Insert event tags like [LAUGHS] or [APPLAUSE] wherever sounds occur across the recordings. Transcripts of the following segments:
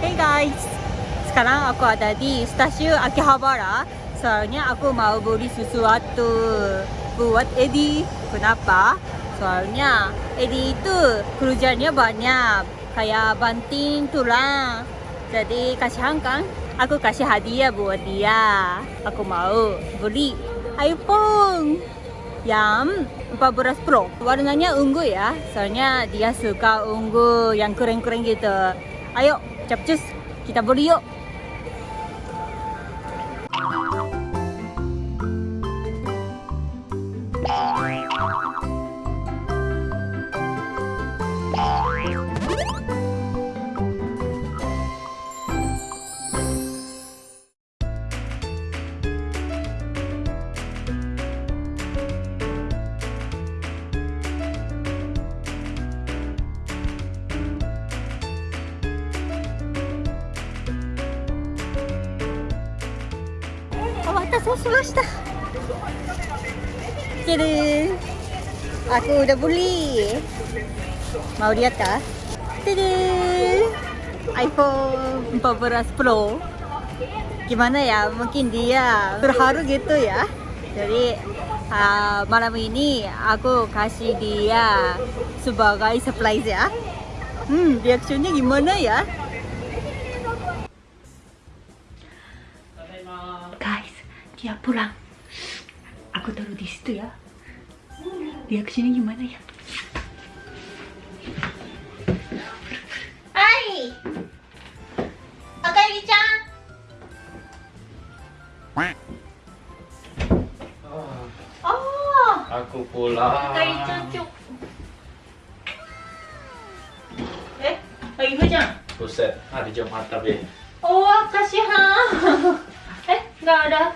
Hey guys, sekarang aku ada di stasiun Akihabara. Soalnya aku mau beli sesuatu buat Eddie. Kenapa? Soalnya Eddie itu kerjanya banyak, kayak banting tulang. Jadi kasihan kan? Aku kasih hadiah buat dia. Aku mau beli iPhone yang 14 Pro. Warnanya ungu ya. Soalnya dia suka ungu yang keren-keren gitu. Ayo, capcus, kita beli yuk. aku swasta Aku udah beli. Mau lihat kah? jadi iPhone 14 Pro. Gimana ya? Mungkin dia terharu gitu ya. Jadi uh, malam ini aku kasih dia sebagai surprise ya. Hmm reaksinya gimana ya? Dia pulang. Aku taruh di situ ya. Reaksinya gimana ya? Hai, Akari-chan. Oh, Aku pulang. Akari-chan cuk. Eh, lagi hujan? Buset, hari Jumat tapi Oh, kasihan. eh, nggak ada.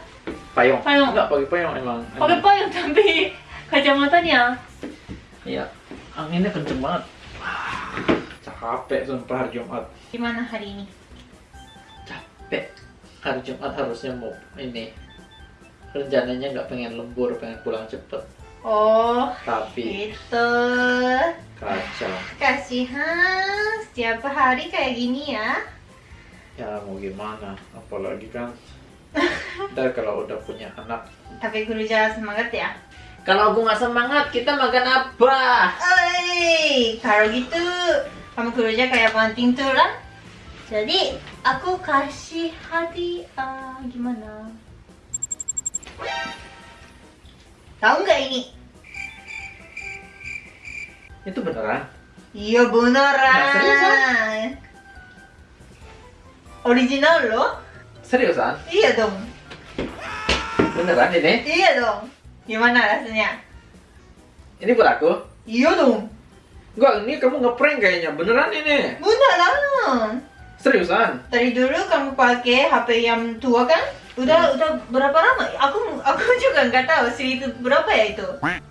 Payung. Payung. Enggak pakai payung emang. Pakai payung tapi kacamatanya. Iya. Anginnya kenceng banget. Wah, Capek sumpah hari Jumat. Gimana hari ini? Capek. Hari Jumat harusnya mau ini. Rencananya nggak pengen lembur, pengen pulang cepet. Oh, Tapi gitu. kacau. Kasihan, setiap hari kayak gini ya. Ya mau gimana? Apalagi kan. Ntar kalau udah punya anak. Tapi kerja semangat ya. Kalau aku nggak semangat, kita makan apa? Oi, kalau gitu kamu kerja kayak banting tulang. Jadi aku kasih hadiah gimana? Tahu nggak ini? Itu beneran? Iya beneran. Nah, seriusan? Original loh? Seriusan? Iya dong. Beneran ini? Iya dong. Gimana rasanya? Ini buat aku? Iya dong. Enggak, ini kamu ngeprank kayaknya. Beneran ini? Beneran. Seriusan? Dari dulu kamu pakai HP yang tua kan? Udah udah berapa lama? Aku aku [LAUGHS] juga nggak tahu sih itu berapa ya itu.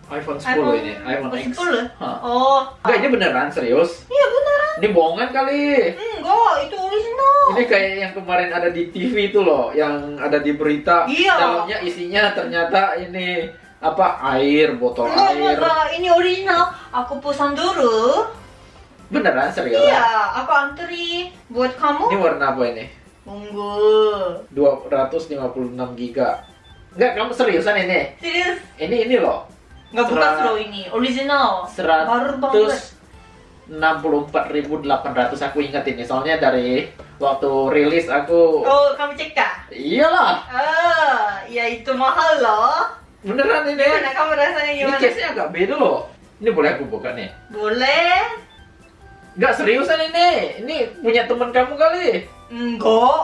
iPhone 10 ini, iPhone X. 10? Hah. Oh. Enggak, ini beneran, serius? Iya beneran. Ini bohongan kali. Enggak, itu original. Ini kayak yang kemarin ada di TV itu loh, yang ada di berita. Iya. Dalamnya isinya ternyata ini apa air, botol Enggak, air. enggak, ini original. Aku pesan dulu. Beneran serius? Iya, aku antri buat Ini kamu. warna apa ini? Tunggu. 256 giga. Enggak, kamu seriusan ini? Serius? Ini ini loh. Nggak buka Serat- slow ini, original. Baru banget. 164.800 aku ingat ini soalnya dari waktu rilis aku Oh, kamu cek kah? iyalah Ah, ya itu mahal loh. beneran ini Gimana kamu rasanya ini gimana? case nya agak beda loh ini boleh aku buka nih Boleh? Enggak seriusan ini ini punya teman kamu kali Enggak.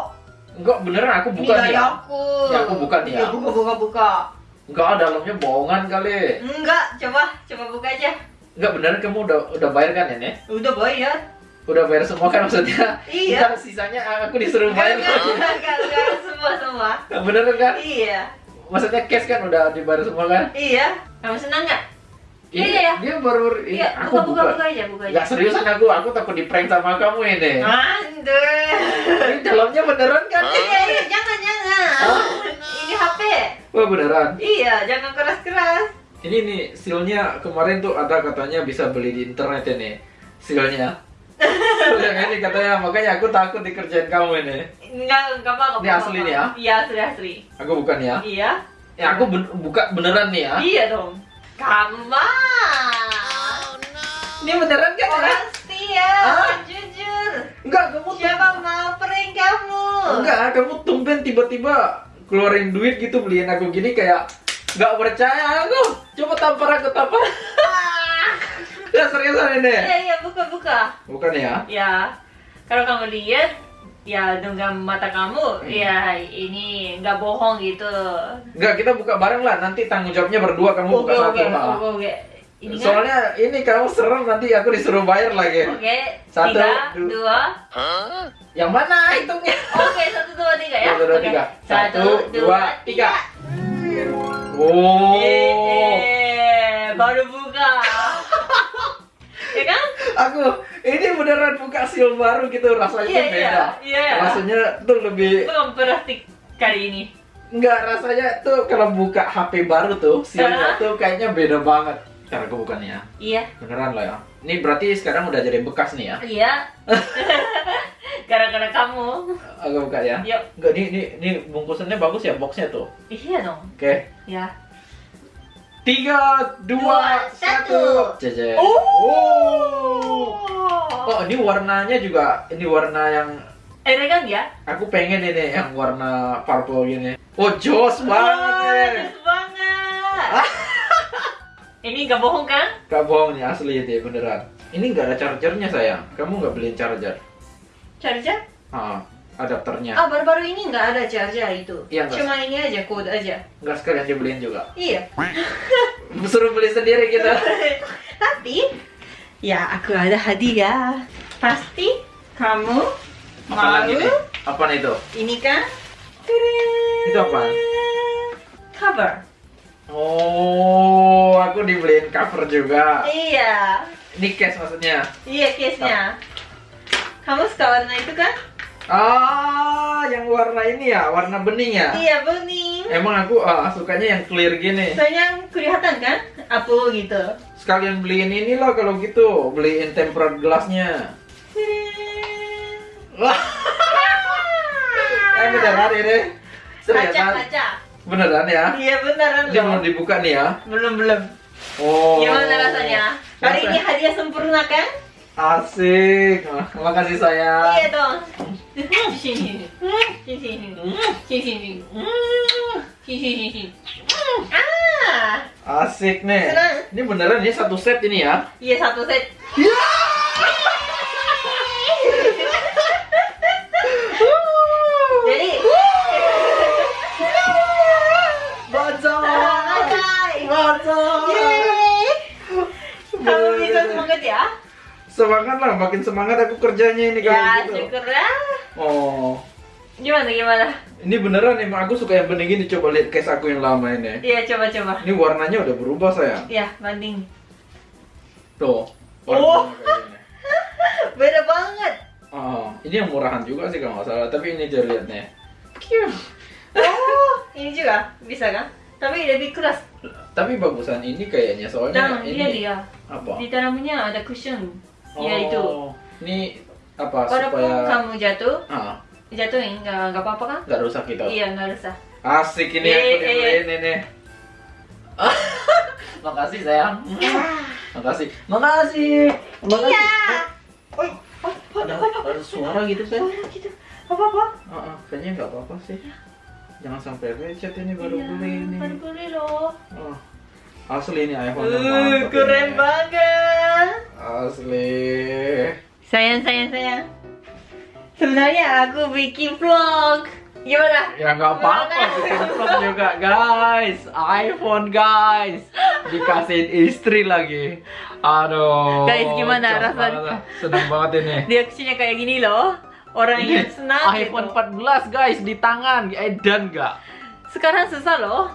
enggak beneran aku Ini buka nih ya aku. Ya, aku buka nih ya. Iya, buka, buka, buka. enggak dalamnya bohongan kali Enggak, coba, coba buka aja. enggak beneran kamu udah udah bayar kan ini Udah bayar. udah bayar semua kan maksudnya Iya. Ntar sisanya aku disuruh bayar enggak, enggak, enggak, enggak, semua, semua. beneran kan Iya, maksudnya cash kan udah dibayar semua kan iya. Kamu senang nggak? Ini Iya, iya. dia baru ini Iya, aku buka, buka, buka. buka aja, buka aja. Gak seriusan aku, aku takut di prank sama kamu ini. Mandur. Ini dalamnya beneran kan? Iya, iya, jangan, jangan. Ini HP. Wah beneran. Iya, jangan keras-keras. Ini nih sealnya kemarin tuh ada katanya bisa beli di internet ini. Sealnya. [LAUGHS] Yang ini katanya, makanya aku takut dikerjain kamu ini. Enggak, enggak apa-apa. Ini asli nih ya? Iya, asli asli. Aku bukan ya. Iya. Ya aku ben- buka beneran nih ya. Iya dong. Kamu mah. Ini beneran kan? ya? Pasti ya, Ah? jujur. Enggak, kamu Siapa mau prank kamu? Enggak, kamu tumben tiba-tiba keluarin duit gitu beliin aku gini kayak nggak percaya aku. Coba tampar aku tampar. Ah. Ya seriusan ini. Iya, iya, buka buka. Bukan ya? Ya, kalau kamu lihat, ya dengan mata kamu, Hmm. ya ini nggak bohong gitu. Enggak, kita buka bareng lah. Nanti tanggung jawabnya berdua kamu buka Oke, satu. oke, ah. oke, oke. Ini kan? Soalnya ini kamu serem nanti aku disuruh bayar lagi. Oke, Satu, tiga, du- dua. Yang mana hitungnya? [LAUGHS] Oke, satu, dua, tiga ya. Satu, dua, Oke. tiga. Satu, Satu, dua, dua, tiga. Oh. Eh, baru buka. [LAUGHS] ya kan? Aku ini beneran buka seal baru gitu rasanya tuh iya, beda. iya. Rasanya tuh lebih Belum kali ini. Enggak, rasanya tuh kalau buka HP baru tuh, sealnya tuh kayaknya beda banget. Aku bukan ya. Iya, Beneran lah ya. Ini berarti sekarang udah jadi bekas nih ya. iya. [LAUGHS] Gara-gara kamu. Aku buka ya. Yuk. Enggak, ini, ini, ini bungkusannya bagus ya, boxnya tuh. Iya dong. Oke. Ya. Tiga, dua, Dua, satu. Jeje. Oh. Oh. Oh, ini warnanya juga, ini warna yang Elegan ya? aku pengen ini yang warna purple gini. Oh, jos banget nih. bagus banget. Ini gak bohong kan? Gak bohong nih, asli itu beneran. Ini nggak ada chargernya sayang. Kamu nggak beliin charger? Charger? Ah, adapternya. Ah, baru-baru ini nggak ada charger itu. Iya, nggak. Cuma ini aja, kode aja. Nggak sekalian dibeliin juga. Iya. [LAUGHS] Suruh beli sendiri gitu. [LAUGHS] Tapi, ya aku ada hadiah. Pasti kamu Apa mau lagi nih? Apa itu? ini kan? Tadam. Itu apa? Cover. Oh, aku dibeliin cover juga. Iya. Ini case maksudnya. Iya, case-nya. Kamu suka warna itu kan? Ah, yang warna ini ya, warna bening ya. Iya, bening. Emang aku ah, sukanya yang clear gini. Soalnya kelihatan kan? Apa gitu. Sekalian beliin ini lah kalau gitu, beliin tempered glassnya. Wah, eh beneran ini? Kaca, Seriusan? kaca. Beneran ya? Iya beneran Ini belum dibuka nih ya? Belum belum. Oh. Gimana rasanya? Kali Rasa- ini hadiah sempurna kan? Asik. Terima kasih sayang. Iya dong. Sini sini. Sini sini. Ah. Asik nih. Senang. Ini beneran ini satu set ini ya? Iya satu set. Jadi. Semangat lah, makin semangat aku kerjanya ini Ya kalau gitu. syukur lah. Oh. Gimana gimana? Ini beneran emang aku suka yang bening gini coba lihat case aku yang lama ini. Iya coba coba. Ini warnanya udah berubah sayang. Ya banding. Tuh. Oh. [LAUGHS] Beda banget. Oh, ini yang murahan juga sih kalau nggak salah. Tapi ini aja lihat nih. Oh, ini juga bisa kan? Tapi lebih keras. Tapi bagusan ini kayaknya soalnya Dan ini dia dia apa? di dalamnya ada cushion. Ya itu. Oh, Ini apa Walaupun supaya kamu jatuh, ah jatuhin nggak nggak apa-apa kan? nggak rusak gitu. Iya nggak usah. Asik ini Eh, aku eh, dibeliin ini. Makasih sayang. [LAUGHS] Makasih. Makasih. Makasih. Iya. Oh, ada, ada suara gitu sayang. Suara gitu. Apa apa? Ah, ah, kayaknya nggak apa-apa sih. Jangan sampai lecet ini baru beli ini. Baru beli loh. Oh. Asli ini iPhone Uh, keren ini. banget. Asli. Sayang sayang sayang. Sebenarnya aku bikin vlog. Gimana? Ya nggak apa-apa, bikin vlog juga guys. iPhone guys, dikasihin istri lagi. Aduh. Guys, gimana rasanya? Seneng banget ini. Reaksinya kayak gini loh. Orang Ini yang senang iPhone gitu. 14 guys di tangan, edan nggak? Sekarang susah loh.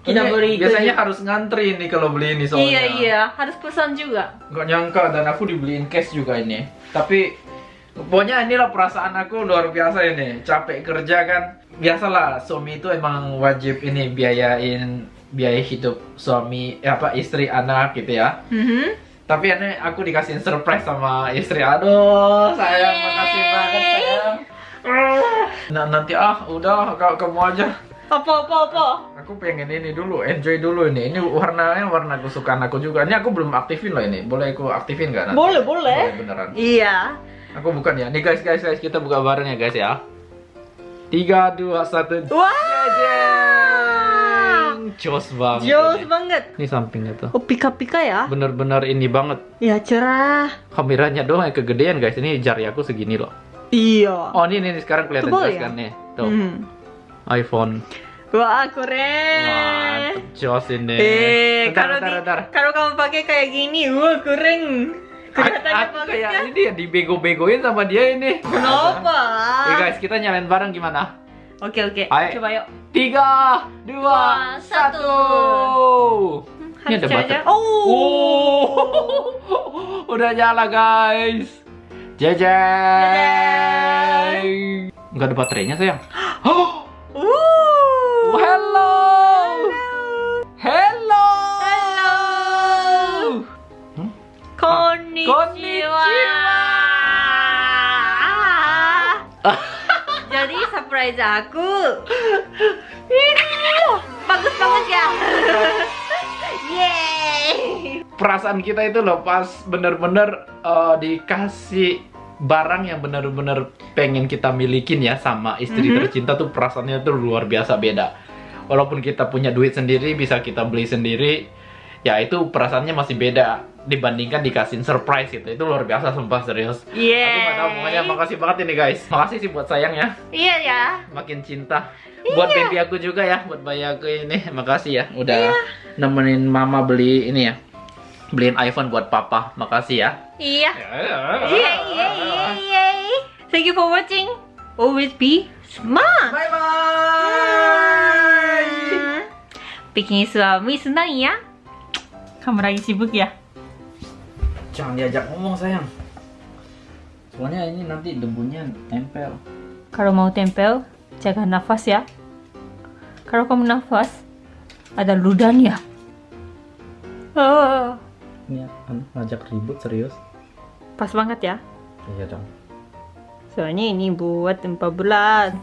Kita beli biasanya harus ngantri nih kalau beli ini soalnya. Iya iya, harus pesan juga. Nggak nyangka dan aku dibeliin cash juga ini. Tapi pokoknya inilah perasaan aku luar biasa ini. Capek kerja kan. Biasalah suami itu emang wajib ini biayain biaya hidup suami eh, apa istri anak gitu ya. Mhm. Tapi ini aku dikasih surprise sama istri. Aduh, sayang, makasih banget sayang. Nah, nanti ah, udah kamu aja. Apa apa apa? Aku pengen ini dulu, enjoy dulu ini. Ini warnanya warna kesukaan aku juga. Ini aku belum aktifin loh ini. Boleh aku aktifin nggak nanti? Boleh boleh. Boleh beneran. Iya. Aku bukan ya. Nih guys, guys, guys, kita buka bareng ya guys ya. Tiga, dua, satu. Wah. Jeng! Jos banget. Jos ini. banget. Ini sampingnya tuh. Oh pika-pika ya? Bener-bener ini banget. Ya cerah. Kameranya doang yang kegedean guys. Ini jari aku segini loh. Iya. Oh ini nih sekarang kelihatan jelas ya? kan nih. Tuh. Hmm. iPhone. Wah keren. Mantap jos ini. Eh, Bentar, kalau bentar, di, bentar. kalau kamu pakai kayak gini, wah keren. Kelihatannya Aku bagus kayak kan? ini ya dibego-begoin sama dia ini. Kenapa? Oke [LAUGHS] guys, kita nyalain bareng gimana? Oke oke. Ayo. Coba yuk. Tiga, dua, satu. Ini ada baterai. Oh. Oh, [LAUGHS] udah nyala guys. Jejeng. Nggak ada baterainya sayang. [GASPS] Oh, Uh. hello. Hello. Hello. Hmm? Konnichiwa. Ah, Jadi surprise aku. Bagus banget ya. [LAUGHS] Yeay. Perasaan kita itu loh pas bener-bener eh, dikasih barang yang bener-bener pengen kita milikin ya sama istri Mhm. tercinta tuh perasaannya tuh luar biasa beda. Walaupun kita punya duit sendiri bisa kita beli sendiri, ya itu perasaannya masih beda dibandingkan dikasih surprise gitu. Itu luar biasa sumpah serius. Yeay. Aku gak tahu pokoknya makasih banget ini guys. Makasih sih buat sayang ya, Iya ya. makin cinta. Buat baby aku juga ya, buat bayi aku ini. Makasih ya udah nemenin mama beli ini ya. Beliin iPhone buat papa. Makasih ya. Iya. Yay, yay, yay, yay. Thank you for watching. Always be smart. Bye bye. Bikin suami senang ya. Kamu lagi sibuk ya? Jangan diajak ngomong sayang. Soalnya ini nanti debunya nempel. Kalau mau tempel, jaga nafas ya. Kalau kamu nafas, ada ludahnya. Oh, Ini kan ngajak ribut serius. pas banget ya. Iya dong. Soalnya ini buat 4 bulan.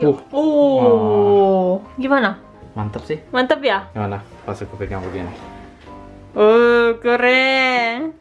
Uh, Oh, gimana? mantap sih. Mantap ya? Gimana? Pas aku pegang begini. Oh, keren.